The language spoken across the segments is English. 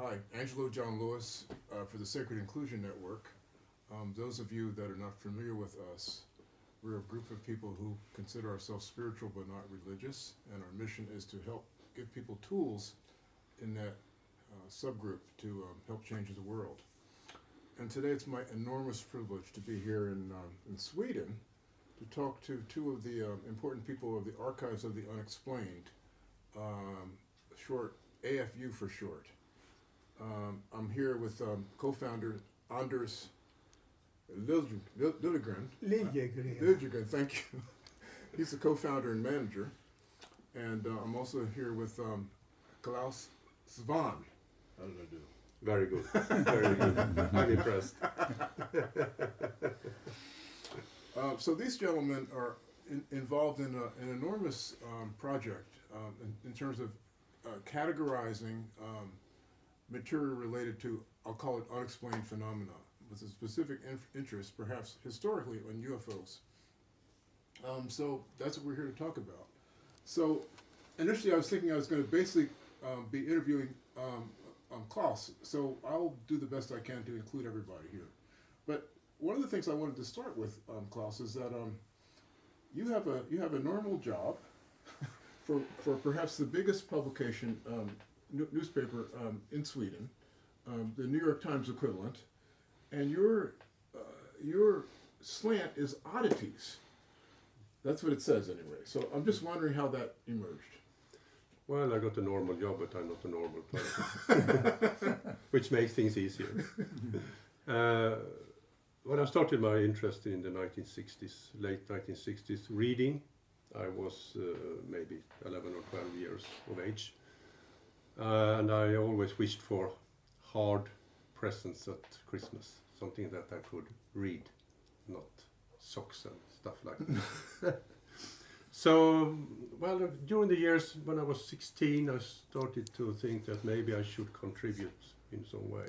hi, Angelo John Lewis uh, for the Sacred Inclusion Network. Um, those of you that are not familiar with us, we're a group of people who consider ourselves spiritual but not religious, and our mission is to help give people tools in that uh, subgroup to um, help change the world. And today it's my enormous privilege to be here in, um, in Sweden to talk to two of the um, important people of the Archives of the Unexplained, um, short AFU for short. Um, I'm here with um, co-founder Anders Liljegren. Liljegren. Liljegren. Liljegren, thank you. He's the co-founder and manager. And uh, I'm also here with um, Clas Svahn. How did I do? Very good. Very good. I'm impressed. Uh, so these gentlemen are in, involved in a, an enormous um, project um, in, in, terms of uh, categorizing um, material related to, I'll call it unexplained phenomena, with a specific interest, perhaps historically, on UFOs. Um, so that's what we're here to talk about. So initially I was thinking I was going to basically um, be interviewing um, um, Clas, so I'll do the best I can to include everybody here. But one of the things I wanted to start with, um, Clas, is that um, you have a you have a normal job for for perhaps the biggest publication um, newspaper um, in Sweden, um, the New York Times equivalent, and your uh, your slant is oddities. That's what it says anyway. So I'm just wondering how that emerged. Well, I got a normal job, but I'm not a normal person, which makes things easier. Uh, when I started my interest in the 1960s, late 1960s, reading, I was uh, maybe 11 or 12 years of age. Uh, and I always wished for hard presents at Christmas, something that I could read, not socks and stuff like that. so, well, during the years when I was 16, I started to think that maybe I should contribute in some way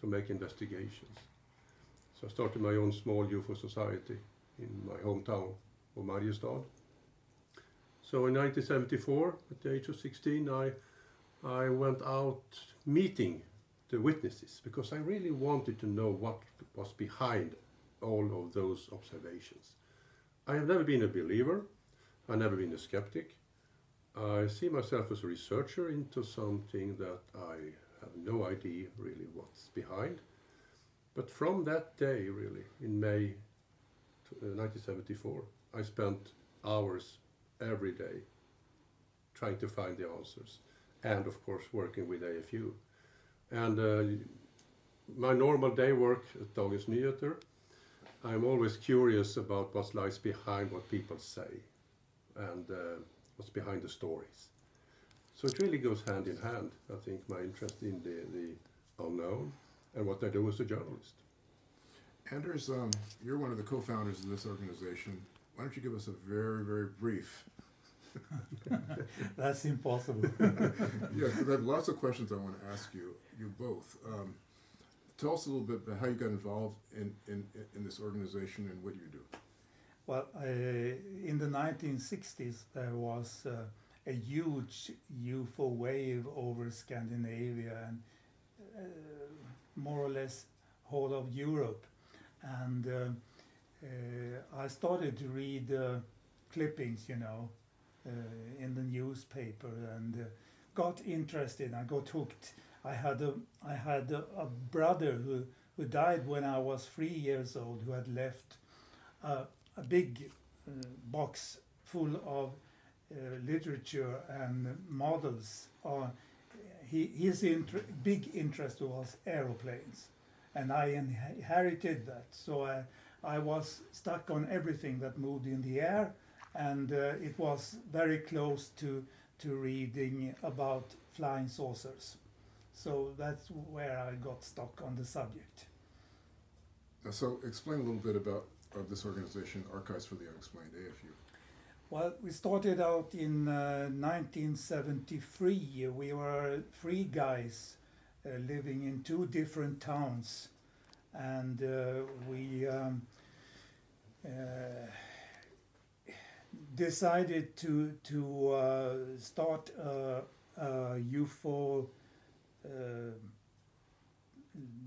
to make investigations. So I started my own small UFO society in my hometown of Mariestad. So in 1974, at the age of 16, I, I went out meeting the witnesses because I really wanted to know what was behind all of those observations. I have never been a believer, I've never been a skeptic. I see myself as a researcher into something that I have no idea really what's behind. But from that day, really, in May 1974, uh, I spent hours every day trying to find the answers and of course working with AFU. And uh, my normal day work at Dagens Nyheter, I'm always curious about what lies behind what people say and uh, what's behind the stories. So it really goes hand in hand, I think, my interest in the, the unknown and what I do as a journalist. Anders, um, you're one of the co-founders of this organization. Why don't you give us a very, very brief That's impossible. yeah, I have lots of questions I want to ask you, you both. Um, tell us a little bit about how you got involved in, in, in this organization and what you do. Well, uh, in the 1960s, there was uh, a huge UFO wave over Scandinavia and uh, more or less whole of Europe. And uh, uh, I started to read uh, clippings, you know, in the newspaper and uh, got interested. I got hooked. I had a I had a, a, brother who who died when I was three years old. Who had left uh, a big box full of literature and models. he, his inter big interest was aeroplanes and I inherited that. So I, I was stuck on everything that moved in the air and uh, it was very close to to reading about flying saucers. So that's where I got stuck on the subject. So explain a little bit about uh, this organization, Archives for the Unexplained, AFU. Well, we started out in uh, 1973. We were three guys uh, living in two different towns, and uh, we um, uh, decided to to uh, start a, a UFO uh,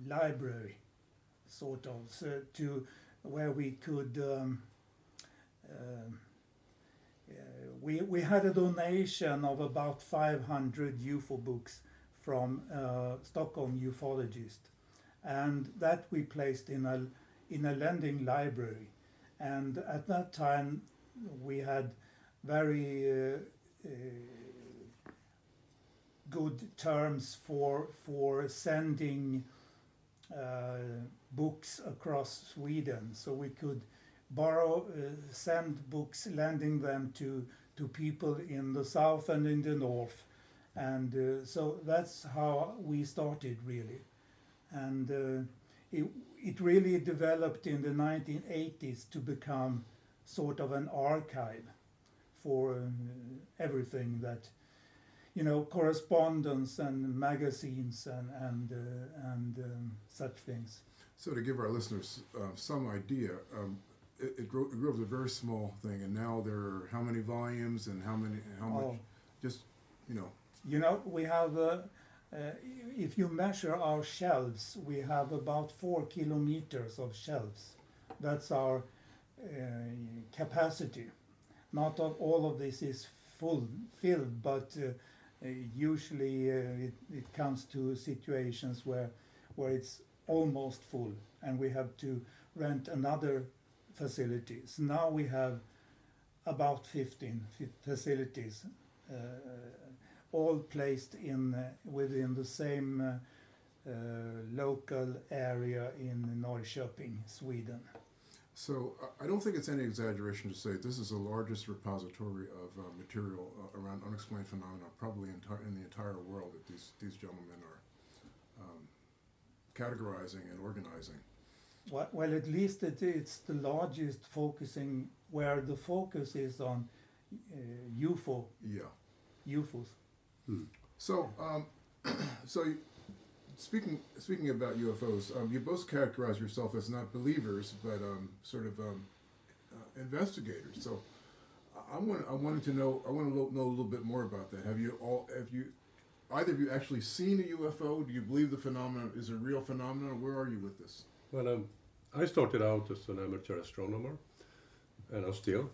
library, sort of, so to where we could. Um, um, uh, we we had a donation of about 500 UFO books from uh, Stockholm ufologist, and that we placed in a in a lending library, and at that time we had very uh, uh, good terms for for sending uh, books across Sweden, so we could borrow, uh, send books, lending them to to people in the south and in the north, and uh, so that's how we started really, and uh, it it really developed in the 1980s to become sort of an archive for uh, everything that you know correspondence and magazines and and uh, and um, such things. So to give our listeners uh, some idea, um, it, it, grew, it grew up as a very small thing, and now there are how many volumes and how many how much? Oh. Just you know, You know, we have, uh, uh, if you measure our shelves, we have about four kilometers of shelves. That's our capacity. Not of, all of this is full filled, but uh, uh, usually uh, it, it comes to situations where where it's almost full, and we have to rent another facilities. Now we have about 15 facilities. Uh, all placed in uh, within the same uh, uh, local area in Norrköping, Sweden. So I- I don't think it's any exaggeration to say this is the largest repository of uh, material uh, around unexplained phenomena, probably enti- in the entire world that these these gentlemen are um, categorizing and organizing. Well, well at least it, it's the largest focusing where the focus is on uh, UFO, Yeah. UFOs. So, um, so you- speaking speaking about UFOs, um, you both characterize yourself as not believers, but um, sort of um, uh, investigators. So, I- want I wanted to know I want to know a little bit more about that. Have you all have you either of you actually seen a UFO? Do you believe the phenomenon is a real phenomenon? Where are you with this? Well, um, I started out as an amateur astronomer, and I'm still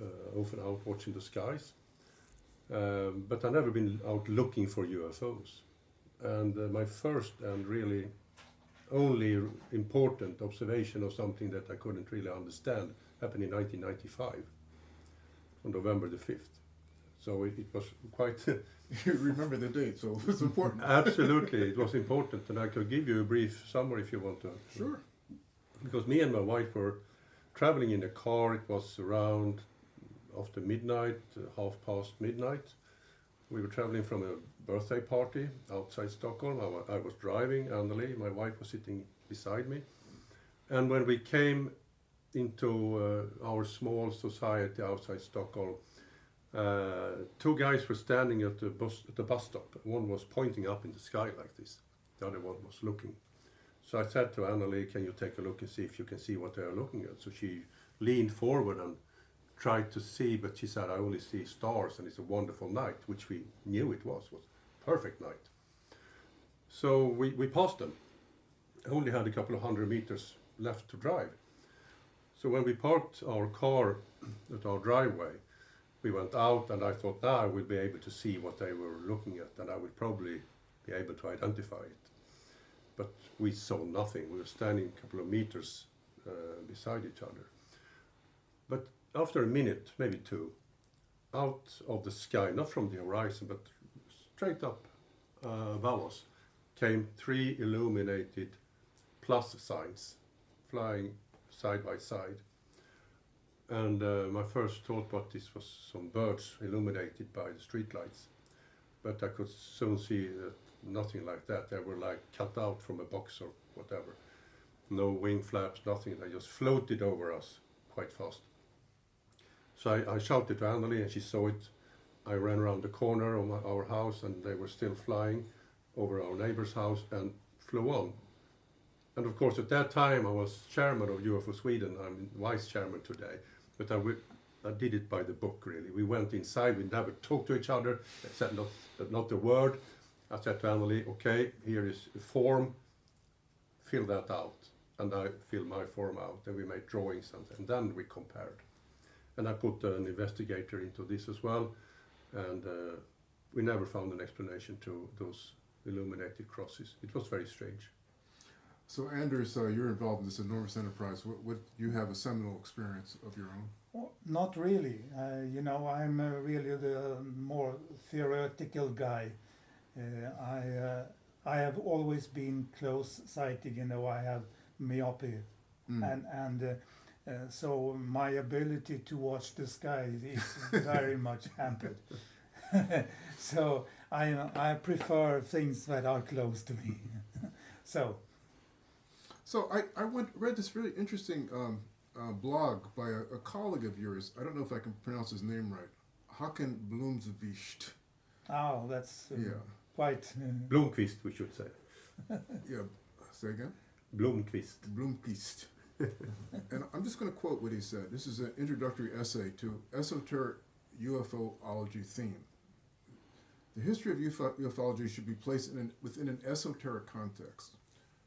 uh, often out watching the skies. Um, but I've never been out looking for UFOs. And uh, my first and really only important observation of something that I couldn't really understand happened in 1995, on November the 5th. So it, it was quite you remember the date, so it's important. absolutely it was important, and I could give you a brief summary if you want to. Sure. because me and my wife were traveling in a car. It was around after midnight, uh, half past midnight. We were traveling from a birthday party outside Stockholm. I I was driving, Anneli, my wife was sitting beside me. And when we came into uh, our small society outside Stockholm, uh, two guys were standing at the bus at the bus stop. One was pointing up in the sky like this. The other one was looking. So I said to Anneli, "Can you take a look and see if you can see what they are looking at?" So she leaned forward and tried to see, but she said, "I only see stars, and it's a wonderful night," which we knew it was was perfect night. So we, we passed them. Only had a couple of hundred meters left to drive. So when we parked our car at our driveway, we went out, and I thought, now I will be able to see what they were looking at, and I would probably be able to identify it but we saw nothing. We were standing a couple of meters uh, beside each other. But after a minute, maybe two, out of the sky, not from the horizon, but straight up uh, above us, came three illuminated plus signs flying side by side. And uh, my first thought was this was some birds illuminated by the streetlights. But I could soon see that nothing like that. They were like cut out from a box or whatever. No wing flaps, nothing. They just floated over us quite fast. So I, I shouted to Anneli and she saw it. I ran around the corner of my, our house and they were still flying over our neighbor's house and flew on. And of course, at that time, I was chairman of UFO Sweden. I'm vice chairman today. But I, I did it by the book, really. We went inside, we never talked to each other, I said not, not a word. I said to Anneli, okay, here is a form, fill that out, and I fill my form out, and we made drawings, and, and then we compared. And I put an investigator into this as well, and uh, we never found an explanation to those illuminated crosses. It was very strange. So Anders, uh, you're involved in this enormous enterprise. What, what you have a seminal experience of your own? Well, not really. Uh, you know, I'm uh, really the more theoretical guy. Uh, I uh, I have always been close-sighted. You know, I have myopia, Mm. and and uh, so my ability to watch the sky is very much hampered. so I I prefer things that are close to me. so So I, I went read this really interesting um, uh, blog by a, a colleague of yours. I don't know if I can pronounce his name right. Hakan Bloomsvist. oh, that's uh, Yeah, quite. Uh, Blomqvist, we should say. yeah. Say again. Blomqvist. Bloomquist. and I'm just going to quote what he said. This is an introductory essay to esoteric UFOlogy theme. The history of UFO, ufology should be placed an, within an esoteric context.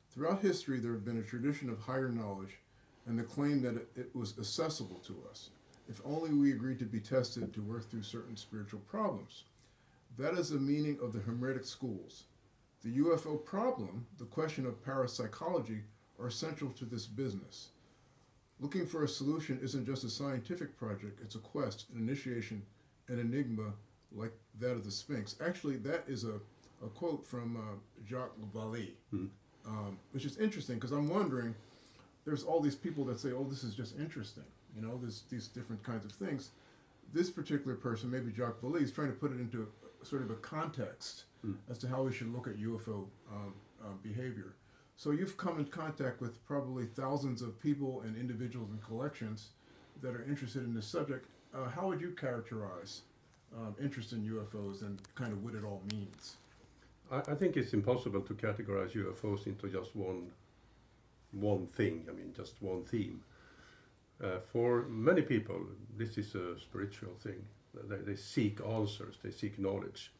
Throughout history, there have been a tradition of higher knowledge and the claim that it, it was accessible to us, if only we agreed to be tested to work through certain spiritual problems. That is the meaning of the Hermetic schools. The UFO problem, the question of parapsychology, are central to this business. Looking for a solution isn't just a scientific project, it's a quest, an initiation, an enigma like that of the Sphinx. Actually, that is a, a quote from uh, Jacques Vallée, Hmm. um, which is interesting because I'm wondering there's all these people that say, oh, this is just interesting, you know, there's these different kinds of things. This particular person, maybe Jacques Vallée, is trying to put it into a, sort of a context Hmm. as to how we should look at UFO um, uh, behavior. So you've come in contact with probably thousands of people and individuals and collections that are interested in this subject. Uh, how would you characterize um, interest in UFOs and kind of what it all means? I, I think it's impossible to categorize UFOs into just one one thing. I mean, just one theme. Uh, for many people, this is a spiritual thing. They, they seek answers. They seek knowledge.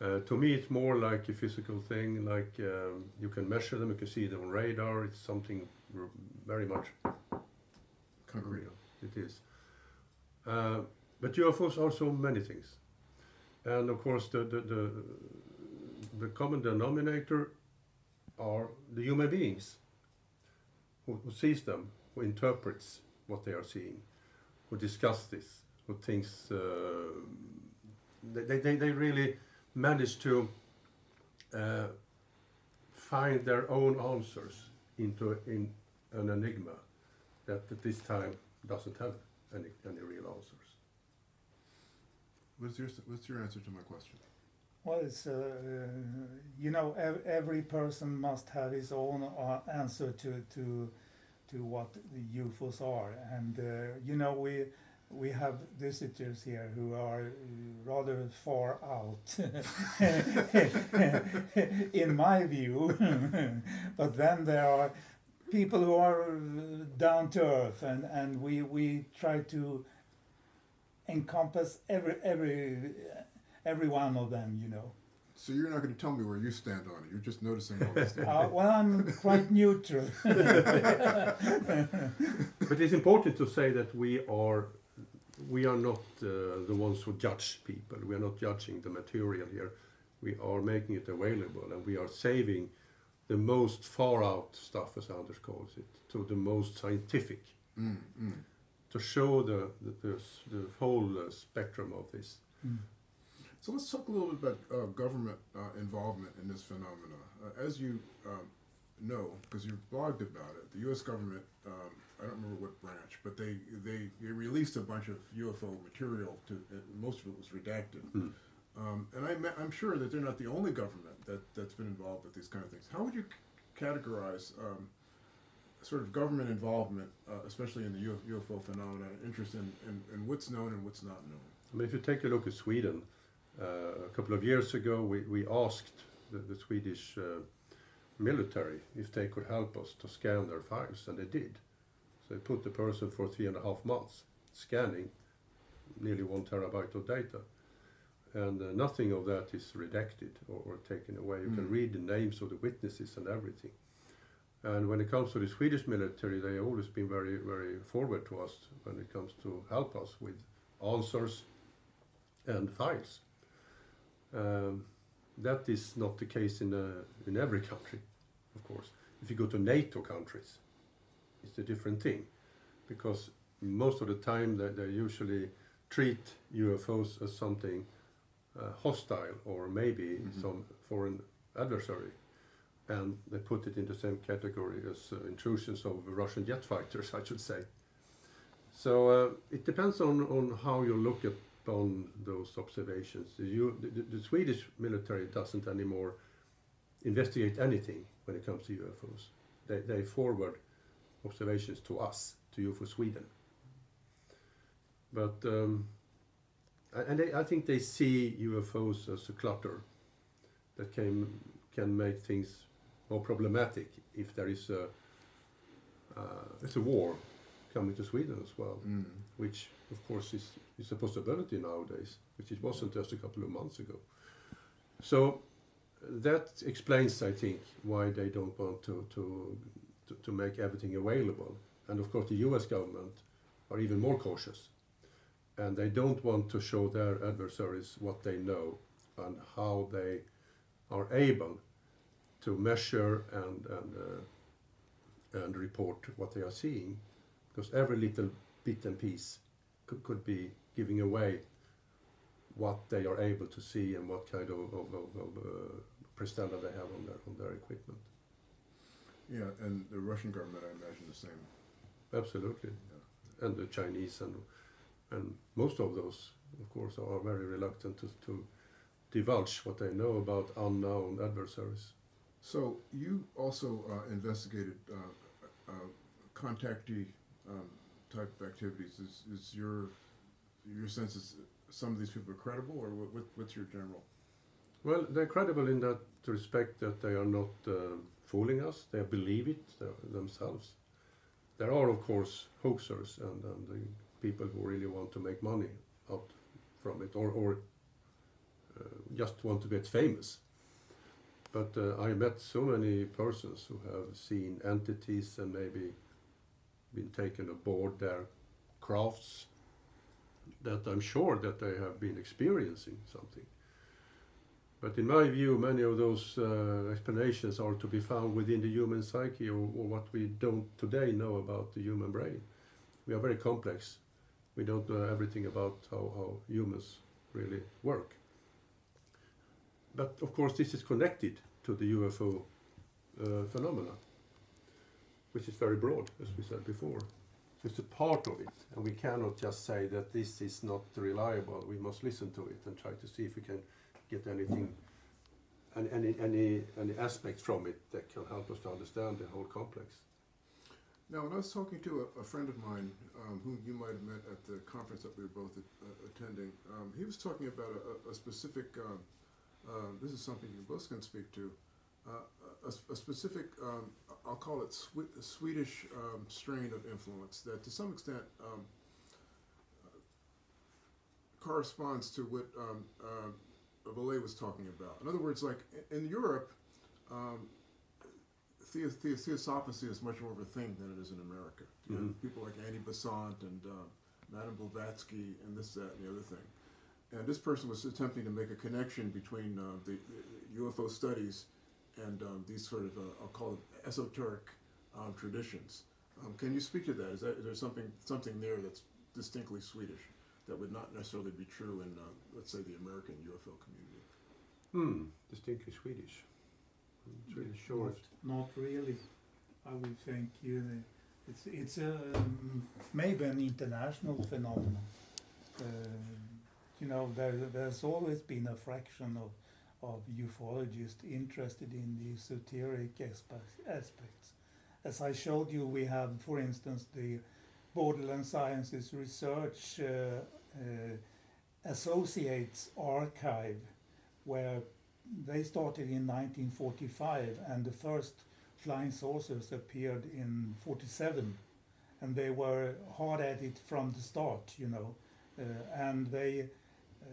Uh, to me, it's more like a physical thing. Like um, you can measure them, you can see them on radar. It's something r- very much Concrete. real. It is. Uh, but UFOs are so many things, and of course, the the the, the common denominator are the human beings who, who sees them, who interprets what they are seeing, who discuss this, who thinks uh, they, they they really manage to uh, find their own answers into in an enigma that at this time doesn't have any, any real answers. What's your What's your answer to my question? Well, it's uh, you know ev- every person must have his own uh, answer to to to what the UFOs are, and uh, you know we we have visitors here who are rather far out, in my view. but then there are people who are down to earth, and and we we try to encompass every every every one of them, you know. So you're not going to tell me where you stand on it. You're just noticing all this. Uh, well, I'm quite neutral. But it's important to say that we are we are not uh, the ones who judge people. We are not judging the material here. We are making it available, and we are saving the most far out stuff, as Anders calls it, to the most scientific, Mm, mm. to show the the, the, the whole uh, spectrum of this. So let's talk a little bit about uh, government uh, involvement in this phenomena. Uh, as you um, know, because you've blogged about it, the U.S. government, um, I don't remember what branch, but they, they, they released a bunch of UFO material. To Most of it was redacted. Hmm. Um, and I'm, I'm sure that they're not the only government that, that's been involved with these kind of things. How would you c- categorize um, sort of government involvement, uh, especially in the UFO phenomena, interest in, in, in what's known and what's not known? I mean, if you take a look at Sweden, uh, a couple of years ago, we, we asked the, the Swedish uh, military if they could help us to scan their files, and they did. They put the person for three and a half months scanning nearly one terabyte of data. And uh, nothing of that is redacted or, or taken away. You can Mm. read the names of the witnesses and everything. And when it comes to the Swedish military, they have always been very, very forward to us when it comes to help us with answers and files. Um, that is not the case in, uh, in every country, of course. If you go to NATO countries, it's a different thing because most of the time they, they usually treat UFOs as something uh, hostile or maybe Mhm. some foreign adversary. And they put it in the same category as uh, intrusions of Russian jet fighters, I should say. So uh, it depends on, on how you look upon those observations. The, U, the, the Swedish military doesn't anymore investigate anything when it comes to UFOs. They, they forward observations to us, to UFO Sweden. But um, and they, I think they see UFOs as a clutter that can can make things more problematic if there is a uh, it's a war coming to Sweden as well, Mm. which of course is is a possibility nowadays, which it wasn't just a couple of months ago. So that explains, I think, why they don't want to to to, to make everything available. And of course, the U.S. government are even more cautious, and they don't want to show their adversaries what they know and how they are able to measure and and uh, and report what they are seeing, because every little bit and piece could, could be giving away what they are able to see and what kind of, of, of, of uh, they have on their on their equipment. Yeah, and the Russian government, I imagine the same. Absolutely, and the Chinese and and most of those, of course, are very reluctant to, to divulge what they know about unknown adversaries. So you also uh, investigated uh, uh, contactee um, type of activities. Is, is your your sense is some of these people are credible, or what, what, what's your general? Well, they're credible in that respect that they are not uh, fooling us. They believe it themselves. There are, of course, hoaxers and, and people who really want to make money out from it, or, or uh, just want to get famous. But uh, I met so many persons who have seen entities and maybe been taken aboard their crafts that I'm sure that they have been experiencing something. But in my view, many of those uh, explanations are to be found within the human psyche or, or what we don't today know about the human brain. We are very complex. We don't know everything about how, how humans really work. But of course, this is connected to the UFO uh, phenomena, which is very broad, as we said before. It's a part of it, and we cannot just say that this is not reliable. We must listen to it and try to see if we can get anything, any, any, any, any aspects from it that can help us to understand the whole complex. Now, when I was talking to a, a friend of mine, um, who you might have met at the conference that we were both uh, attending, um, he was talking about a, a, specific. Um, uh, this is something you both can speak to. Uh, a, a specific, um, I'll call it Swe- Swedish um, strain of influence that, to some extent, corresponds to what Vallée was talking about. In other words, like in Europe. Um, theo- theo- theosophacy is much more of a thing than it is in America. You have Mhm. people like Annie Besant and uh, Madame Blavatsky and this, that, and the other thing. And this person was attempting to make a connection between uh, the, the UFO studies and um, these sort of, uh, I'll call it esoteric um, traditions. Um, can you speak to that? Is, that? is there something, something there that's distinctly Swedish that would not necessarily be true in, uh, let's say, the American UFO community? Hmm, distinctly Swedish. I'm not really sure. Not, not really. I would think you know, it's it's a um, maybe an international phenomenon. Uh, you know, there, there's always been a fraction of of ufologists interested in the esoteric aspects. As I showed you, we have, for instance, the Borderland Sciences Research uh, Associates Archive, where they started in 1945 and the first flying saucers appeared in 47 and they were hard at it from the start you know uh, and they uh,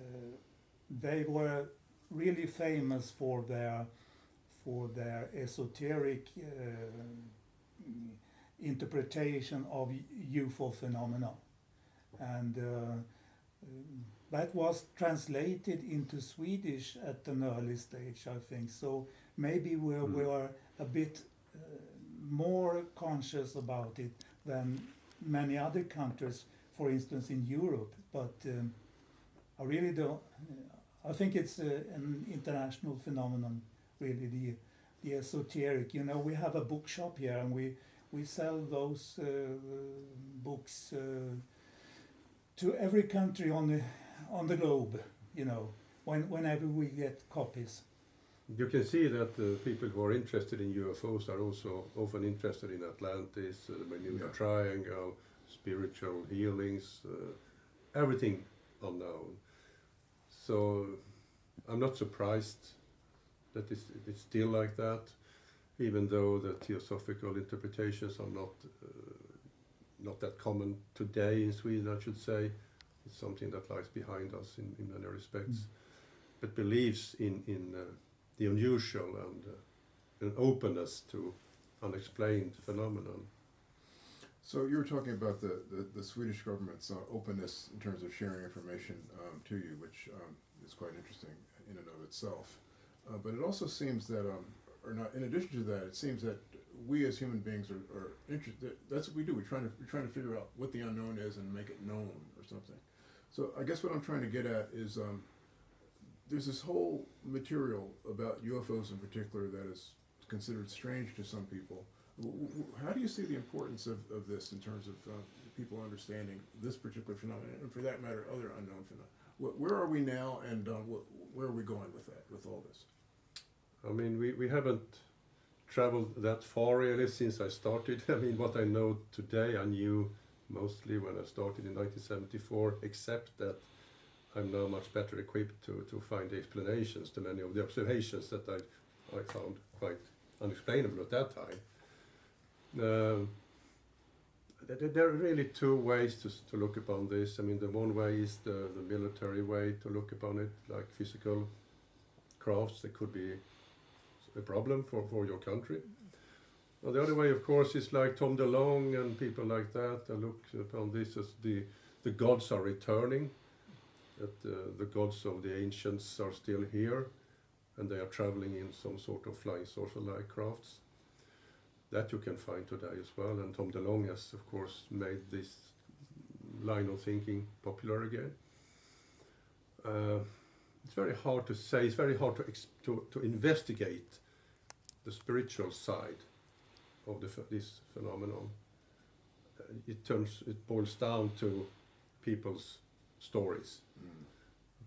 they were really famous for their for their esoteric uh, interpretation of UFO phenomena, and uh, um, that was translated into Swedish at an early stage, I think. So maybe we Mm. we are a bit uh, more conscious about it than many other countries, for instance, in Europe. But um, I really don't. I think it's uh, an international phenomenon, really. The the esoteric. You know, we have a bookshop here, and we we sell those uh, books uh, to every country on the on the globe. You know, when whenever we get copies. You can see that uh, people who are interested in UFOs are also often interested in Atlantis, uh, the Bermuda Yeah. Triangle, spiritual healings, uh, everything unknown. So I'm not surprised that it's, it's still like that, even though the theosophical interpretations are not uh, not that common today in Sweden, I should say. It's something that lies behind us in, in many respects, but believes in in uh, the unusual and uh, an openness to unexplained phenomenon. So you were talking about the, the, the Swedish government's uh, openness in terms of sharing information um, to you, which um, is quite interesting in and of itself. Uh, but it also seems that, um, or not, in addition to that, it seems that we as human beings are, are interested. That's what we do. We're trying to we're trying to figure out what the unknown is and make it known or something. So I guess what I'm trying to get at is um, there's this whole material about UFOs in particular that is considered strange to some people. How do you see the importance of, of this in terms of uh, people understanding this particular phenomenon, and for that matter, other unknown phenomena? Where are we now, and uh, where are we going with that, with all this? I mean, we, we haven't traveled that far really since I started. I mean, what I know today, I knew mostly when I started in 1974, except that I'm now much better equipped to, to find explanations to many of the observations that I, I found quite unexplainable at that time. Um, there, there are really two ways to, to look upon this. I mean, the one way is the, the military way to look upon it, like physical crafts that could be a problem for, for your country. Well, the other way, of course, is like Tom DeLonge and people like that. I look upon this as the, the gods are returning, that uh, the gods of the ancients are still here, and they are traveling in some sort of flying saucer-like crafts. That you can find today as well, and Tom DeLonge has, of course, made this line of thinking popular again. Uh, it's very hard to say. It's very hard to, to, to investigate the spiritual side of the, this phenomenon. Uh, it turns, it boils down to people's stories.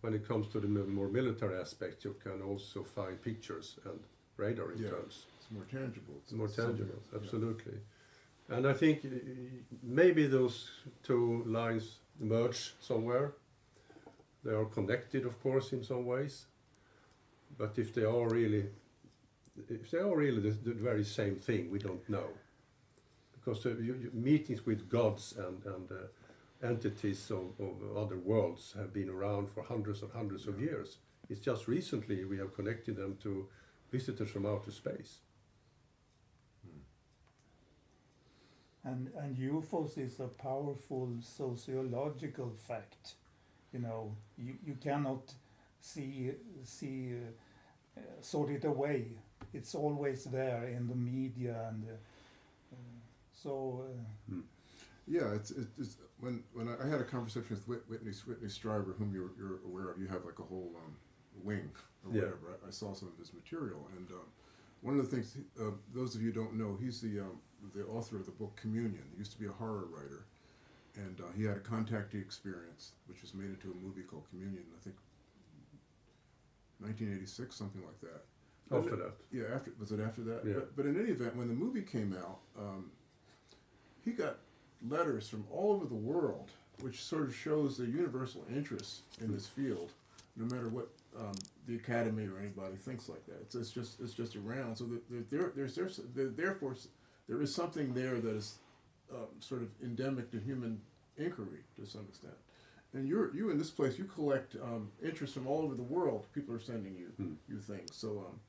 When it comes to the more military aspect, you can also find pictures and radar Yeah. returns. It's more tangible. It's more tangible, else, yeah. absolutely. And I think maybe those two lines merge somewhere. They are connected, of course, in some ways. But if they are really, if they are really the, the very same thing, we don't know. Because uh, you, you, meetings with gods and, and uh, entities of, of other worlds have been around for hundreds and hundreds of years. It's just recently we have connected them to visitors from outer space. And, and UFOs is a powerful sociological fact. You know, you, you cannot see, see uh, uh, sort it away. It's always there in the media and uh, uh, so uh, Yeah, it's, it's, it's when when I, I had a conversation with Whitley Whitley Strieber, whom you're, you're aware of. You have like a whole um, wing or Yeah. whatever. I, I saw some of his material, and um, one of the things uh, those of you don't know, he's the um, the author of the book Communion. He used to be a horror writer, and uh, he had a contactee experience, which was made into a movie called Communion. I think 1986, something like that. After that. Yeah, after was it after that? Yeah. But, but in any event, when the movie came out, um, he got letters from all over the world, which sort of shows the universal interest in this field, no matter what um, the academy or anybody thinks like that. It's, it's just it's just around. So that there, there, there's there's there, therefore there is something there that is um, sort of endemic to human inquiry to some extent. And you're you in this place, you collect um, interest from all over the world. People are sending you Hmm. you things. So um,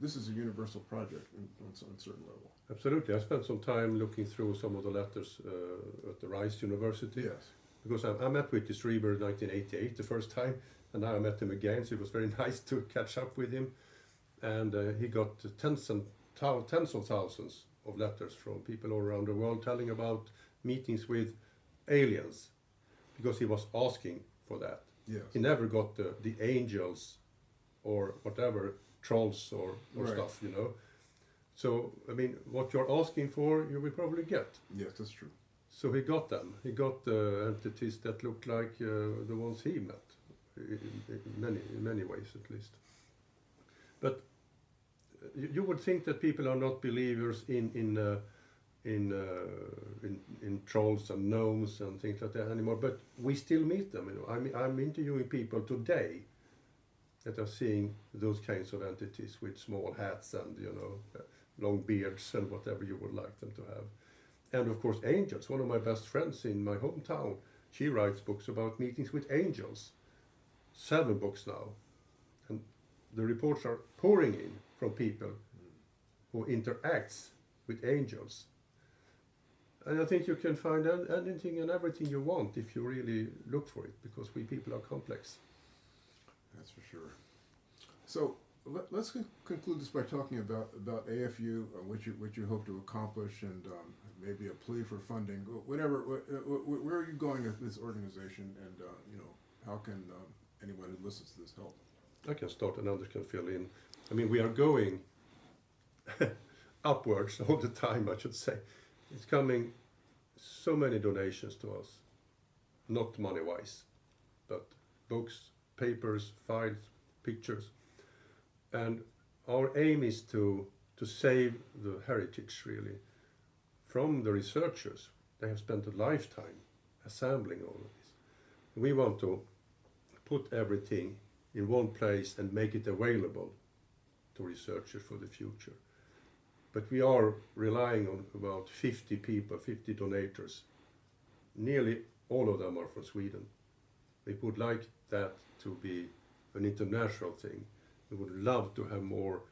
this is a universal project in, on some certain level. Absolutely. I spent some time looking through some of the letters uh, at the Rice University Yes. because I, I met with Strieber in 1988 the first time, and now I met him again. So it was very nice to catch up with him, and uh, he got tens and tens of thousands of letters from people all around the world telling about meetings with aliens, because he was asking for that. Yes. He never got the, the angels or whatever trolls or, or Right. stuff, you know. So I mean, what you're asking for, you will probably get. Yes, that's true. So he got them. He got the entities that looked like uh, the ones he met, in, in many in many ways at least. But uh, you, you would think that people are not believers in in uh, in, uh, in in trolls and gnomes and things like that anymore. But we still meet them. You know, I'm I'm interviewing people today that are seeing those kinds of entities with small hats and you know long beards and whatever you would like them to have. And of course, angels. One of my best friends in my hometown, she writes books about meetings with angels. Seven books now. And the reports are pouring in from people who interacts with angels. And I think you can find anything and everything you want if you really look for it, because we people are complex. That's for sure. So let, us con- conclude this by talking about, about AFU, uh, what you what you hope to accomplish, and um, maybe a plea for funding. Whatever. Wh- wh- wh- where are you going with this organization, and uh, you know how can um, anyone who listens to this help? I can start and others can fill in. I mean, we are going upwards all the time, I should say. It's coming so many donations to us, not money wise, but books, papers, files, pictures. And our aim is to, to save the heritage really from the researchers. They have spent a lifetime assembling all of this. We want to put everything in one place and make it available to researchers for the future. But we are relying on about 50 people, 50 donators. Nearly all of them are from Sweden. We would like that to be an international thing. We would love to have more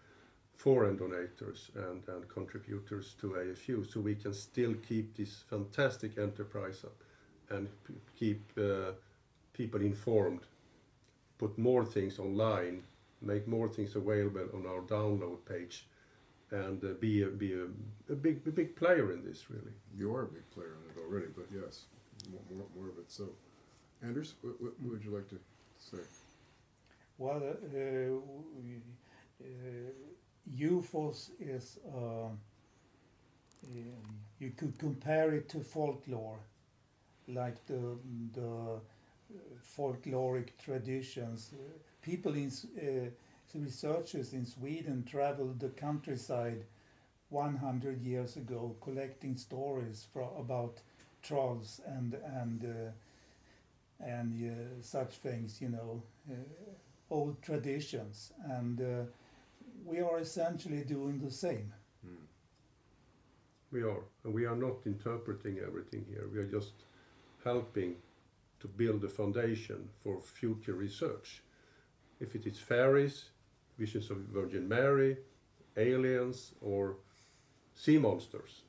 foreign donators and, and contributors to AFU so we can still keep this fantastic enterprise up and keep uh, people informed put more things online, make more things available on our download page, and uh, be a, be a, a big a big player in this really. You are a big player in it already, but yes, more, more of it. So, Anders, what, what would you like to say? Well, uh, uh, UFOs is, uh, um, you could compare it to folklore, like the, the folkloric traditions. People in, uh, researchers in Sweden traveled the countryside 100 years ago collecting stories fro about trolls and, and, uh, and uh, such things, you know. Uh, old traditions, and uh, we are essentially doing the same. Hmm. We are, and we are not interpreting everything here. We are just helping to build a foundation for future research. If it is fairies, visions of Virgin Mary, aliens, or sea monsters.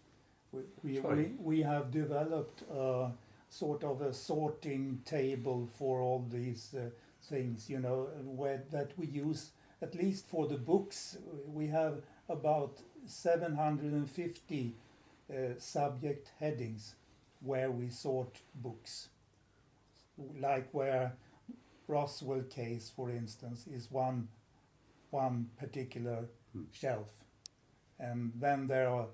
We, we, we, we have developed uh, sort of a sorting table for all these uh, things, you know, where, that we use at least for the books. We have about 750 uh, subject headings where we sort books. Like where Roswell case, for instance, is one one particular Hmm. shelf, and then there are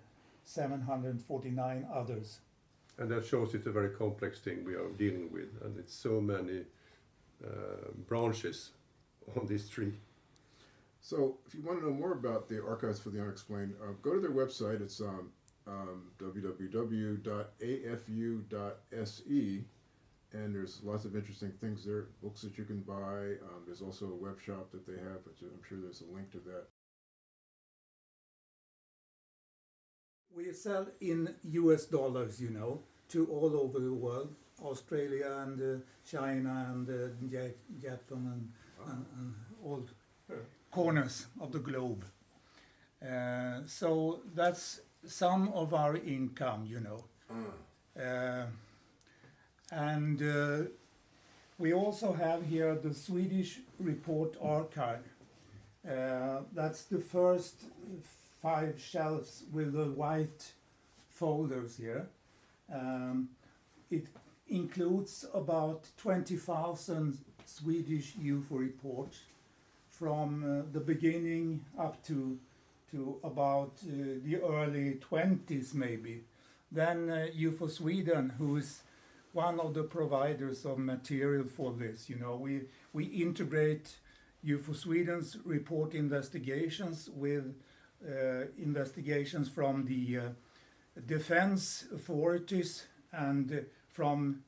749 others. And that shows it's a very complex thing we are dealing with, and it's so many uh, branches on this tree. So, if you want to know more about the Archives for the Unexplained, uh, go to their website. It's um, um, www.afu.se, and there's lots of interesting things there, books that you can buy. Um, there's also a web shop that they have, which I'm sure there's a link to that. We sell in US dollars, you know, to all over the world Australia and uh, China and uh, Ja- Japan and, and, and all corners of the globe. Uh, so that's some of our income, you know. Uh, and uh, we also have here the Swedish Report Archive. Uh, that's the first five shelves with the white folders here. Um, it includes about 20,000 Swedish UFO reports from uh, the beginning up to to about uh, the early 20s maybe. Then uh, UFO Sweden, who is one of the providers of material for this, you know, we we integrate UFO Sweden's report investigations with uh, investigations from the uh, defense authorities and from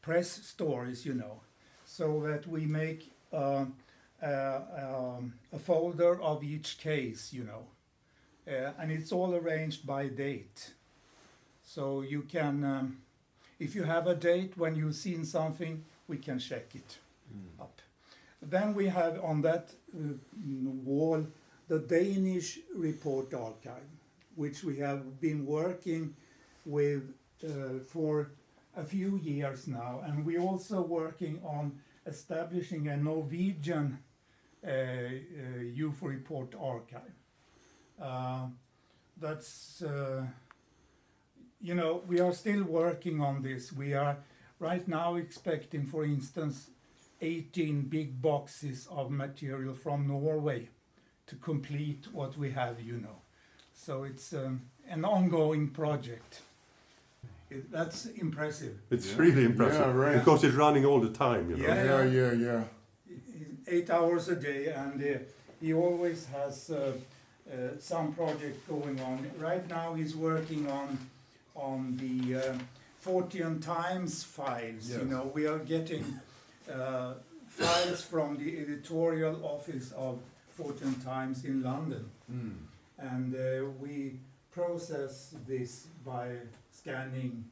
press stories, you know, so that we make uh, uh, um, a folder of each case, you know, uh, and it's all arranged by date. So you can, um, if you have a date when you've seen something, we can check it up. Then we have on that uh, wall the Danish Report Archive, which we have been working with uh, for a few years now, and we're also working on establishing a Norwegian uh, uh, UFO Report Archive. Uh, that's, uh, you know, we are still working on this. We are right now expecting, for instance, 18 big boxes of material from Norway to complete what we have, you know. So it's um, an ongoing project. It, that's impressive. It's Yeah. really impressive Yeah, right. because it's running all the time. You know. Yeah. Yeah, yeah, yeah. Eight hours a day, and uh, he always has uh, uh, some project going on. Right now, he's working on on the uh, Fortean Times files. You know, we are getting uh, files from the editorial office of Fortean Times in London. Mm. And uh, we process this by scanning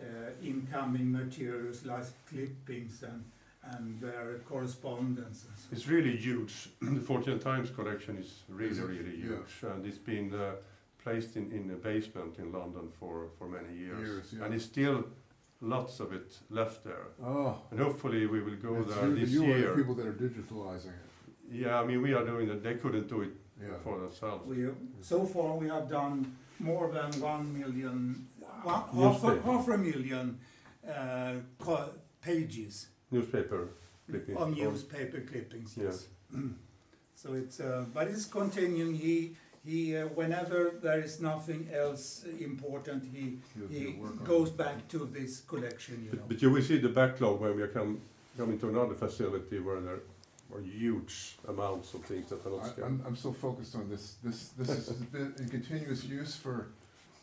uh, incoming materials like clippings and, and their correspondences. It's really huge. the Fortean Times collection is really, Is it? really Yeah. huge, and it's been uh, placed in, in a basement in London for, for many years, Years, yeah. and it's still lots of it left there. Oh. And hopefully we will go it's there you, this you are the people that are digitalizing it. Yeah, I mean we are doing that. They couldn't do it Yeah. for themselves. We, so far, we have done more than one million, one, half, a, Newspaper. half a million uh, pages Newspaper clippings. of or- newspaper clippings. Yeah. Yes. so it's, uh, but it's continuing. He, he, uh, whenever there is nothing else important, he he get work on goes back to this collection, you know. But, but you will see the backlog when we come coming to another facility where there are huge amounts of things that are not I, scanned. I'm, I'm so focused on this, this, this has been in continuous use for,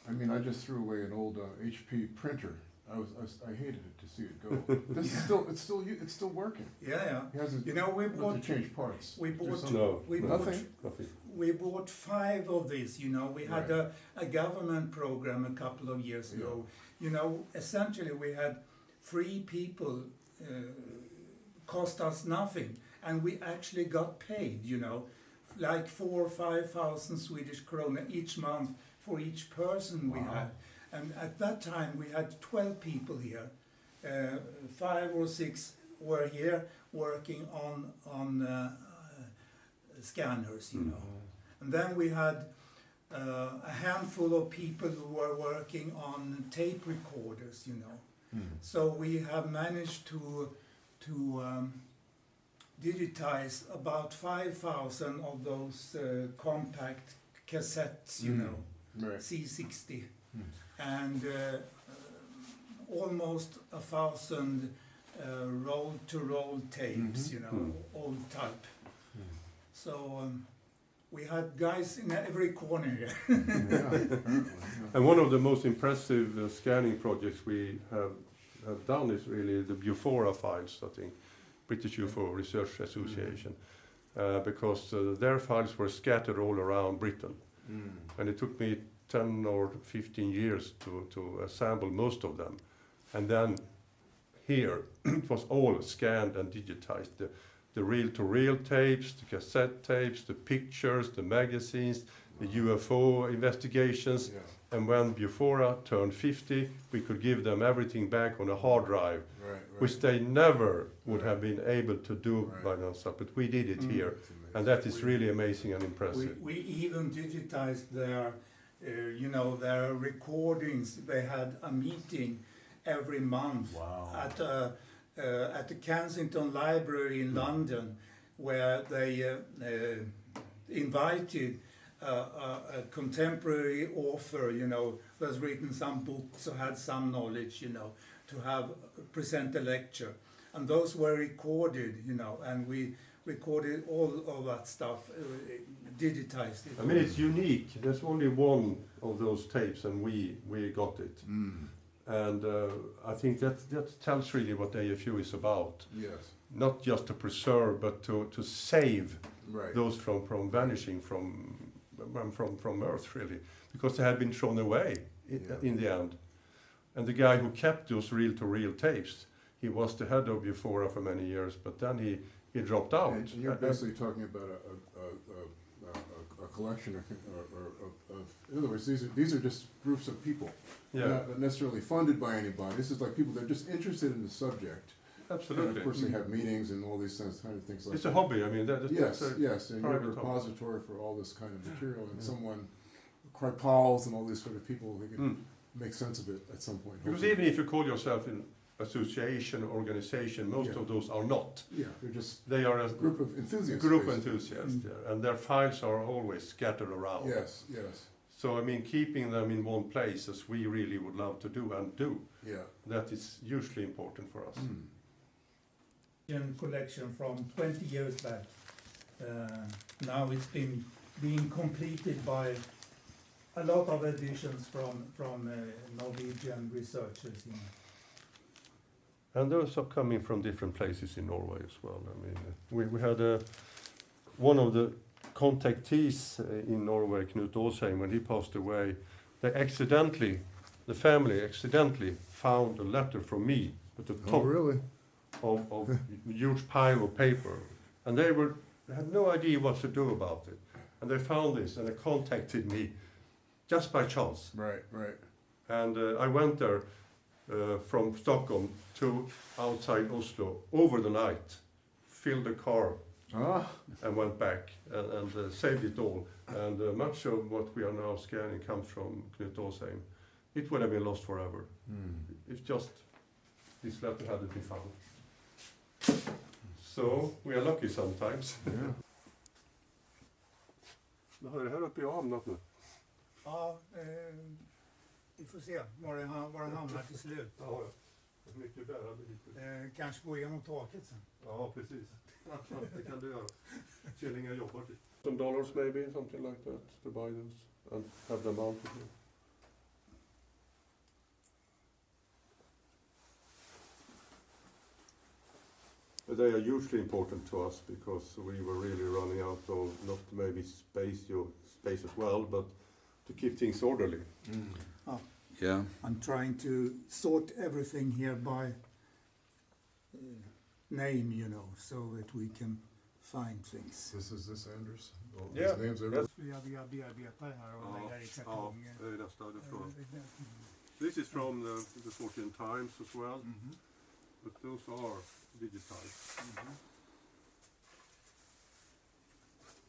I mean, I just threw away an old uh, HP printer. I was, I was, I hated it to see it go. This is still, it's still, u- it's still working. Yeah, yeah. He hasn't, You know, we had to bought change parts. we There's bought- some- no, we no, bought Nothing? nothing. we bought five of these. You know, we had Right. a, a government program a couple of years Yeah. ago. You know, essentially we had three people uh, cost us nothing, and we actually got paid. You know, like four or five thousand Swedish krona each month for each person we Wow. had. And at that time, we had 12 people here. Uh, five or six were here working on, on uh, uh, scanners, you Mm. know. And then we had uh, a handful of people who were working on tape recorders, you know. Hmm. So we have managed to, to um, digitize about 5,000 of those uh, compact cassettes, you Mm. know. Right. C60 Mm. and uh, almost a thousand uh, roll-to-roll tapes, Mhm. you know, Mm. old type. Mm. So um, we had guys in every corner here. Yeah, apparently, yeah. And one of the most impressive uh, scanning projects we have, have done is really the Bufora files, I think, British UFO Research Association, uh, because uh, their files were scattered all around Britain. Mm. And it took me 10 or 15 years to, to assemble most of them. And then here, it was all scanned and digitized. The, the reel-to-reel tapes, the cassette tapes, the pictures, the magazines, the UFO investigations. Yeah, And when Bufora turned 50, we could give them everything back on a hard drive, right, right. which they never would Right. have been able to do Right. by themselves. But we did it Mm. here, and that is really amazing and impressive. we even digitized their, uh, you know, their recordings. They had a meeting every month Wow. at, uh, uh, at the Kensington Library in London, where they uh, uh, invited a, a contemporary author, you know, who has written some books or had some knowledge, you know, to have present a lecture, and those were recorded, you know, and we recorded all of that stuff, uh, digitized it. I mean, it's unique. There's only one of those tapes, and we, we got it. Mm, And uh, I think that, that tells really what AFU is about. yes, Not just to preserve, but to, to save right. those from, from vanishing from, um, from, from Earth, really, because they had been thrown away in, Yeah. in the end. And the guy who kept those reel to reel tapes, he was the head of Bufora for many years, but then he, he dropped out. And you're Uh, basically talking about a, a, a, a, collection or, or, or of, of, in other words, these are, these are just groups of people. yeah, Not necessarily funded by anybody. This is like people that are just interested in the subject. And absolutely. of course, they have meetings and all these things, kind of things like It's a hobby. I mean, that, that- Yes, that's a- yes, and you're a private hobby. repository for all this kind of material, and Yeah. someone, Kripals and all these sort of people, they can Mm. make sense of it at some point. Because hopefully. even if you call yourself an association, organization, most Yeah. of those are not. Yeah, they're just They are a a group of enthusiasts. group basically. enthusiasts, Mm. yeah, and their files are always scattered around. Yes, yes, So I mean, keeping them in one place, as we really would love to do and do, yeah. that is hugely important for us. Mm. Indian collection from 20 years back. Uh, now it's been being completed by a lot of additions from from uh, Norwegian researchers. You know. And those are coming from different places in Norway as well. I mean, uh, we, we had a, one of the contactees uh, in Norway, Knut Åsheim, when he passed away, they accidentally, the family accidentally found a letter from me at the Oh, top really? Of, of a huge pile of paper. And they were they had no idea what to do about it. And they found this and they contacted me just by chance. Right, right. And uh, I went there uh, from Stockholm to outside Oslo over the night, filled the car Ah, and went back and, and uh, saved it all. And uh, much of what we are now scanning comes from Knut Åsheim. It would have been lost forever. mm. It's just this letter hadn't been found. So we are lucky sometimes. yeah. Har det här uppe i hamnat nu? Ja, eh, vi får se var det, ham- var det hamnar till slut. Ja, mycket bärande hit. Eh, kanske gå igenom taket sen. Ja, precis. det kan du göra. Killingar jobbar dit. Some dollars maybe, something like that, to buy those and have them mounted here. They are hugely important to us because we were really running out of not maybe space, your space as well, but to keep things orderly. Mm. Yeah. I'm trying to sort everything here by uh, name, you know, so that we can find things. This is this Anders? All Yeah, These names are that's- Vi har via bearbetar här och lägger i kartonger. det är nästa därifrån. This is from the, the Fortean Times as well, mhm, but those are digitized. mhm.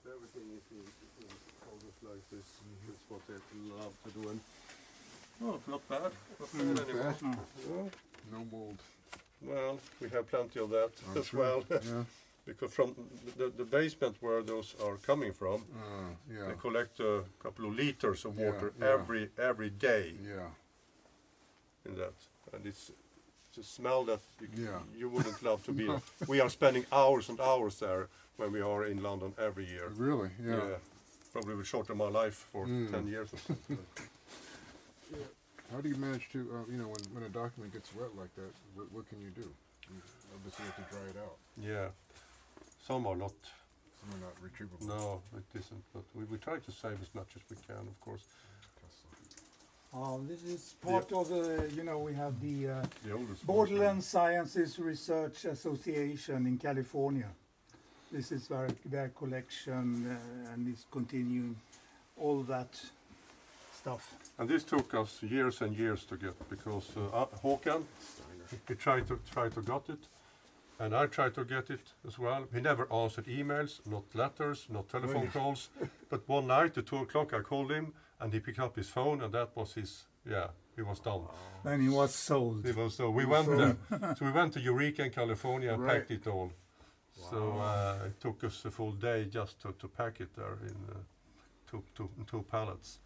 Everything is in, in folders like this. That's what they love to do. And oh, not bad. Not bad Not anymore. bad. Yeah. No mold. Well, we have plenty of that I'm as sure. well, Yeah. because from the, the basement where those are coming from, Uh, yeah. they collect a couple of liters of Yeah, water yeah. every every day Yeah. in that, and it's a smell that you, Yeah. you wouldn't love to be. in. We are spending hours and hours there when we are in London every year. Really? Yeah. Probably will shorten my life for Mm. 10 years or something. How do you manage to, uh, you know, when, when a document gets wet like that, what, what can you do? You obviously have to dry it out. yeah. Some are not, Some are not retrievable. no, it isn't, but we, we try to save as much as we can, of course. Uh, this is part of the, you know, we have the uh, The oldest. Borderland Sciences Research Association in California. This is their, their collection uh, and is continuing all that stuff. And this took us years and years to get because uh, uh, Håkan, he tried to try to get it, and I tried to get it as well. He never answered emails, not letters, not telephone calls. But one night at two o'clock, I called him, and he picked up his phone, and that was his. Yeah, he was done. And he was sold. He was so we was went sold. there. so we went to Eureka in California and Right. packed it all. So uh, it took us a full day just to, to pack it there in uh, two, two, two pallets.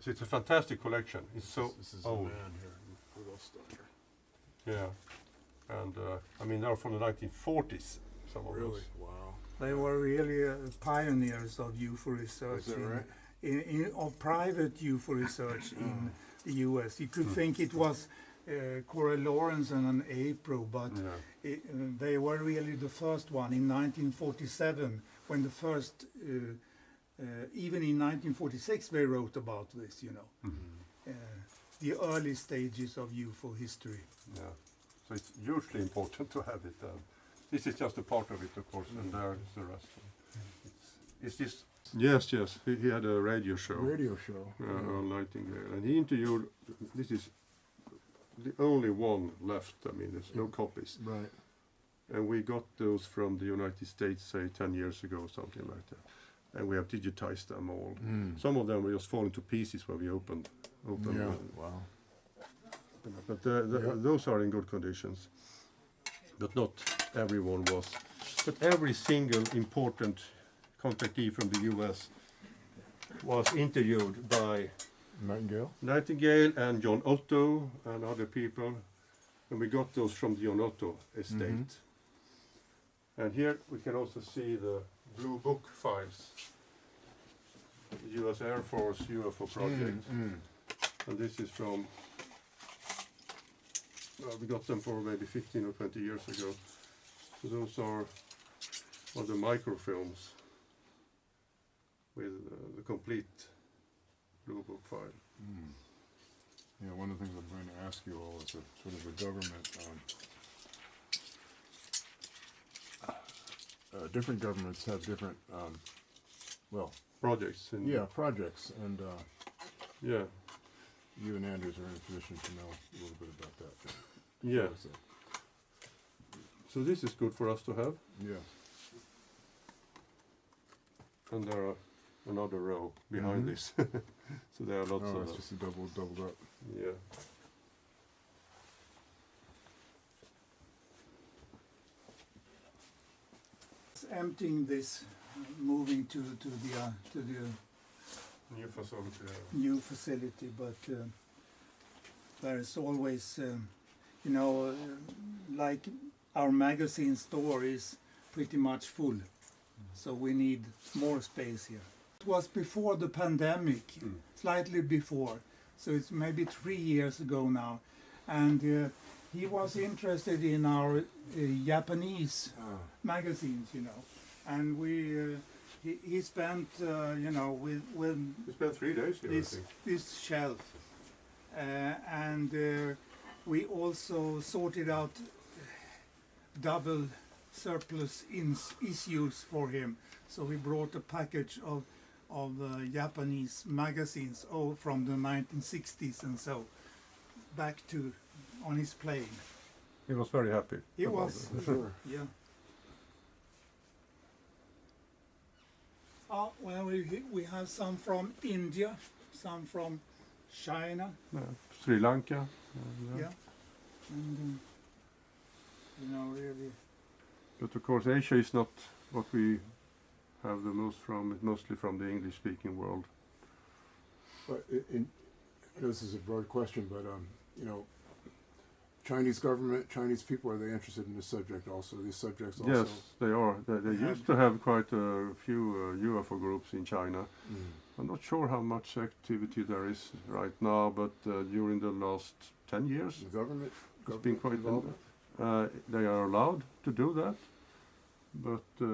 So it's a fantastic collection. It's so This is old. a man here, Rudolf Steiner. Yeah, and uh, I mean they're from the 1940s. Some of those. Wow. They were really uh, pioneers of UFO research. Is that right? In, in, of private UFO research in the US. You could think it was uh, Coral Lorenzen and an APRO, but Yeah. it, uh, they were really the first one in 1947 when the first, uh, uh, even in 1946, they wrote about this, you know, uh, the early stages of UFO history. Yeah. So it's hugely important to have it. Uh, this is just a part of it, of course, and there is the rest. It's, is this? Yes, yes. He, he had a radio show. Radio show. uh, Earl Nightingale, and he interviewed. This is the only one left. I mean, there's no copies, Right. and we got those from the United States, say ten years ago, something like that, and we have digitized them all. Mm. Some of them were just falling to pieces when we opened, opened. Yeah. them. Wow. But uh, the, Yeah. those are in good conditions. But not everyone was. But every single important contactee from the US was interviewed by Nightingale. Nightingale and John Otto and other people. And we got those from the John Otto estate. Mhm. And here we can also see the Blue Book files. The US Air Force UFO project. Mm. And this is from, well, we got them for maybe 15 or 20 years ago. So those are, are the microfilms with uh, the complete Blue Book file. Mm. Yeah, one of the things I'm going to ask you all is that sort of the government, um, uh, different governments have different, um, well, Projects. In, yeah, projects, and uh, Yeah. you and Anders are in a position to know a little bit about that. Yeah. So, So this is good for us to have. yeah. And there are another row behind Mhm. this. so there are lots Oh, of it's them. just a double, doubled up. Yeah. It's Emptying this, uh, moving to, to the uh, to the New facility there. new facility, but uh, there's always, um, you know, uh, like our magazine store is pretty much full, so we need more space here. It was before the pandemic, Mm. slightly before, so it's maybe three years ago now, and uh, he was interested in our uh, Japanese Ah, magazines, you know, and we. Uh, he, he spent, uh, you know, with, with We spent three days here, this this shelf, uh, and uh, we also sorted out double surplus issues for him. So we brought a package of of uh, Japanese magazines, oh, from the 1960s and so, back to on his plane. He was very happy. He was, sure. yeah. Oh, well, we, we have some from India, some from China, Yeah. Sri Lanka. uh, yeah. And, um, you know, really, But of course, Asia is not what we have the most from. Mostly from the English-speaking world. But in, I know this is a broad question, but, um, you know, Chinese government, Chinese people, are they interested in this subject also, these subjects also? Yes, they are. They, they used to have quite a few uh, UFO groups in China. Mm. I'm not sure how much activity there is right now, but uh, during the last 10 years, The government? it's been quite. Uh, they are allowed to do that, but uh,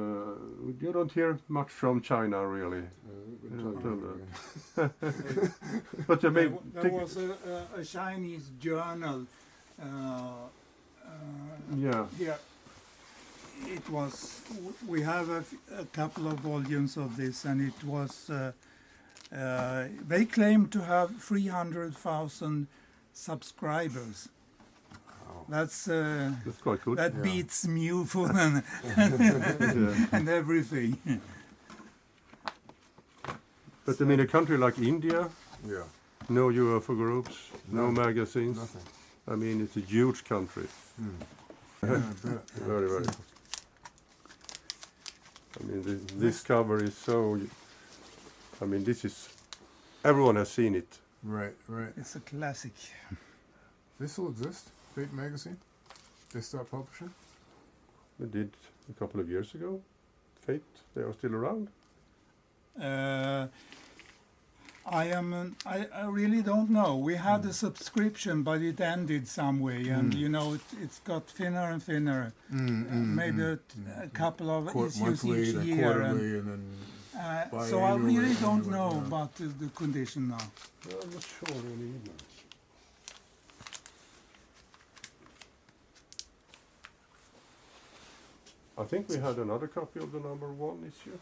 you don't hear much from China really. Uh, we've been Yeah, talking tell about that. it. But they there, may wa- there was a, a, a Chinese journal, uh, uh, yeah, Yeah, it was. We have a, f- a couple of volumes of this, and it was uh, Uh, they claim to have 300,000 subscribers. That's uh, That's quite good. that Yeah. beats MUFON and, Yeah. and everything. But I mean, a country like India, Yeah, no UFO groups, no None. magazines. nothing. I mean, it's a huge country. Yeah, Very, very. I mean, the, this cover is so. I mean, this is. Everyone has seen it. Right, right. It's a classic. This still exist? Fate magazine? They stopped publishing? They did a couple of years ago. Fate, they are still around. Uh, I am. an- I, I really don't know. We had a subscription, but it ended some way, and Mm. you know it, it's got thinner and thinner. Mm, Uh, maybe a, a couple of Quar- issues monthly, each year, and, and then uh, so I really don't know yeah. about the, the condition now. I'm not sure really either. I think we had another copy of the number one issue.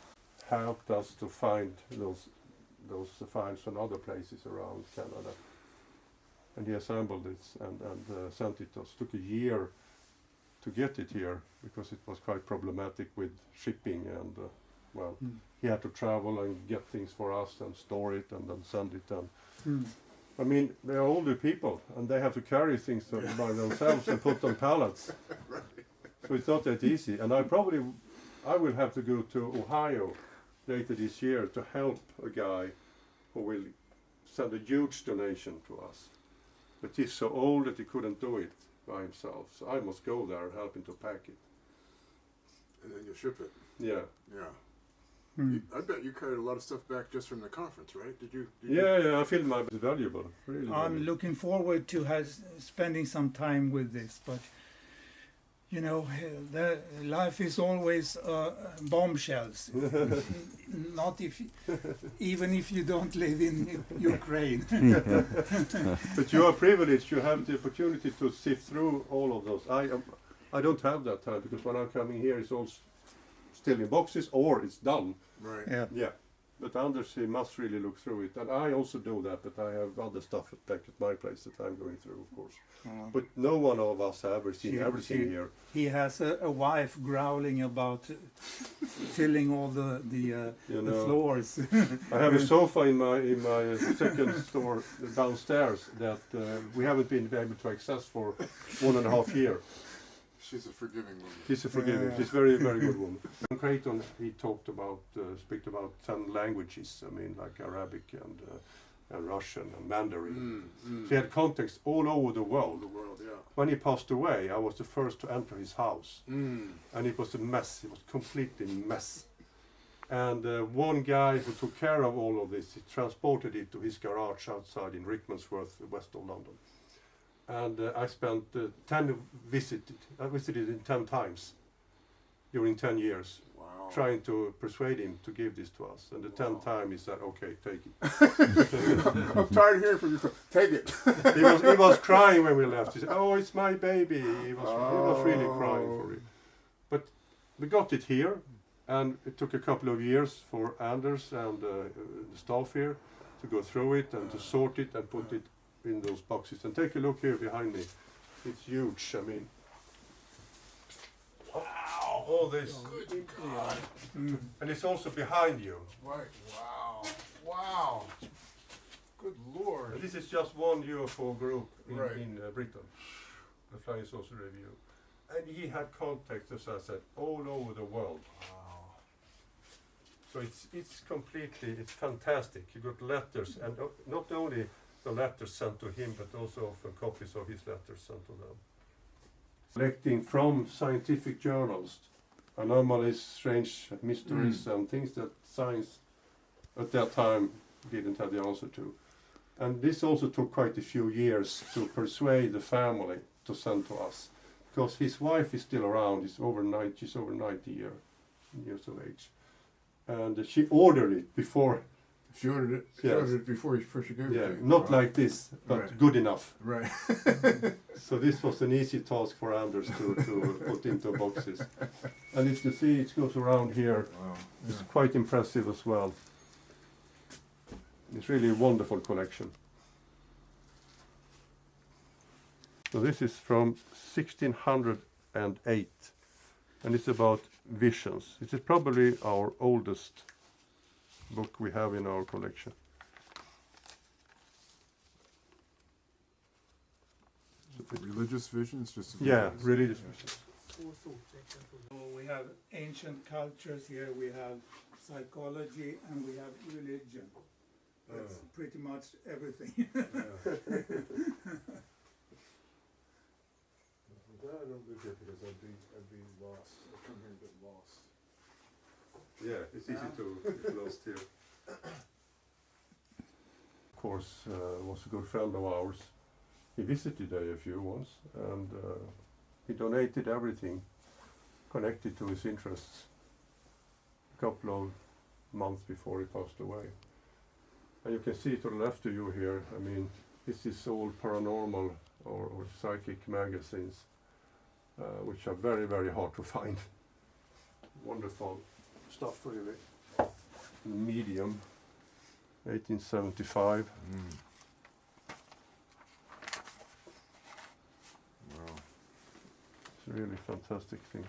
Helped us to find those those files from other places around Canada. And he assembled it and, and uh, sent it to us. Took a year to get it here because it was quite problematic with shipping and uh, well, Mm. he had to travel and get things for us and store it and then send it and Mm. I mean, they are older people and they have to carry things to- by themselves and put on pallets. So it's not that easy. And I probably, I will have to go to Ohio later this year to help a guy who will send a huge donation to us. But he's so old that he couldn't do it by himself. So I must go there and help him to pack it. and then you ship it. Yeah. Yeah. Mm. I bet you carried a lot of stuff back just from the conference, right? Did you? Did you- Yeah, yeah, I feel my it's valuable. Really I'm valuable. looking forward to has, spending some time with this, but you know, the life is always uh, bombshells. Not if, even if you don't live in Ukraine. But you are privileged. You have the opportunity to sift through all of those. I am, I don't have that time because when I'm coming here, it's all s- still in boxes or it's done. Right. yeah. Yeah. But Anders, he must really look through it, and I also do that. But I have other stuff back at my place that I'm going through, of course. Uh, But no one of us have ever seen She- everything she- here. he has a, a wife growling about filling all the the, uh, You the floors. I have a sofa in my in my uh, second store downstairs that uh, we haven't been able to access for one and a half year. She's a forgiving woman. She's a forgiving. Yeah. She's very, very good woman. And Creighton, he talked about, uh, speak about ten languages. I mean, like Arabic and uh, and Russian and Mandarin. Mm, mm. He had contacts all over the All world. the world, yeah. When he passed away, I was the first to enter his house, Mm. and it was a mess. It was completely mess. And uh, one guy who took care of all of this, he transported it to his garage outside in Rickmansworth, west of London. And uh, I spent uh, ten visited. I visited him ten times during ten years Wow. trying to persuade him to give this to us. And the tenth time he said, "Okay, take it." I'm tired of hearing from you. Take it. he was he was crying when we left. He said, "Oh, it's my baby." He was he was really crying for it. But we got it here, and it took a couple of years for Anders and uh, the staff here to go through it and to sort it and put it in those boxes. And take a look here behind me. It's huge. I mean. Wow! All this. Good God. Mm. And it's also behind you. Right. Wow. Wow. Good Lord. And this is just one UFO group in, Right. in uh, Britain, the Flying Saucer Review. And he had contacts, as I said, all over the world. Wow. So it's it's completely, it's fantastic. You got letters, and uh, not only the letters sent to him, but also often uh, copies of his letters sent to them. Collecting from scientific journals, anomalies, strange mysteries, mm. and things that science at that time didn't have the answer to. And this also took quite a few years to persuade the family to send to us, because his wife is still around. He's over 90, she's over 90 year, years of age, and she ordered it before. She ordered it. She Yes. ordered it before you first gave Yeah, it. to you. not Wow. like this, but Right. good enough. Right. So this was an easy task for Anders to, to put into boxes. And if you see, it goes around here. Wow. It's quite impressive as well. It's really a wonderful collection. So this is from 1608 and it's about visions. It is probably our oldest book we have in our collection. Religious visions, just. Yeah, religious Yeah. visions. So we have ancient cultures here, we have psychology, and we have religion. That's Oh. pretty much everything. I'm glad I don't live here because I'd be, I'd be lost. I'd come here and get lost. Yeah, it's easy to get lost here. Of course, uh, was a good friend of ours. He visited a few once, and uh, he donated everything connected to his interests. A couple of months before he passed away, and you can see to the left of you here. I mean, this is all paranormal or, or psychic magazines, uh, which are very, very hard to find. Wonderful stuff really. Medium, 1875. Mm. Wow. It's really fantastic things.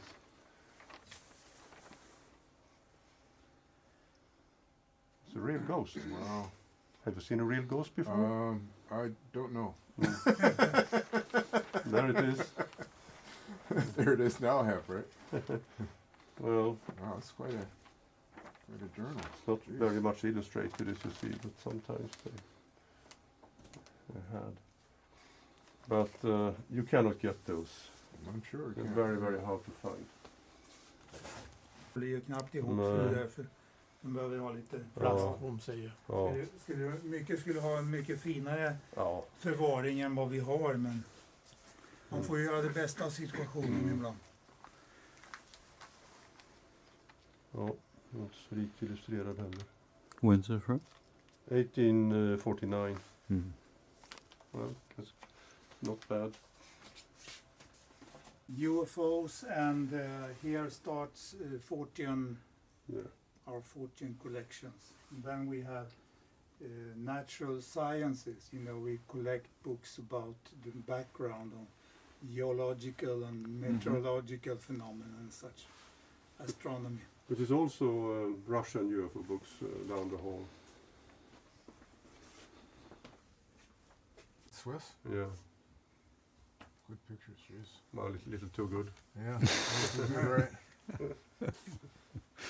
It's a real ghost. Wow. Have you seen a real ghost before? Um, I don't know. there it is. there it is now, I right? Well, Wow, it's quite a, quite a journal. it's not Jeez. very much illustrated as you see, but sometimes they, they had. But uh, you cannot get those. I'm sure it They're can. very, very hard to find. Det är ju knappt ihop Nej. så det är därför de behöver ha lite Ja. plats. Hon säger. Ja. Skulle, skulle, mycket skulle ha en mycket finare ja. förvaring än vad vi har men man får ju göra det bästa av situationen ibland. Ja, inte så rikt illustrerad heller. When's it from? 1849. Mm. Well, that's not bad. UFOs and uh, here starts uh, Fortean, Yeah. our Fortean collections. And then we have uh, natural sciences, you know, we collect books about the background of geological and meteorological phenomena and such. Astronomy. But there's also um, Russian UFO books uh, down the hall. Swiss? Yeah, Good pictures, jeez. well, a little, little too good. Yeah. that's a good, right?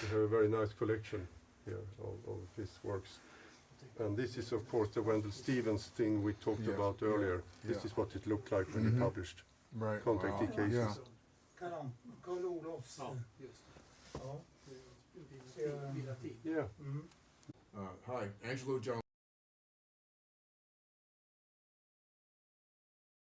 We have a very nice collection here of, of his works. And this is, of course, the Wendell Stevens thing we talked Yeah, about yeah, earlier. This yeah. is what it looked like when Mhm. he published. Right. Contact wow. cases. Yeah. Karl, Karl Olofs. Yeah. Uh, hi, Angelo John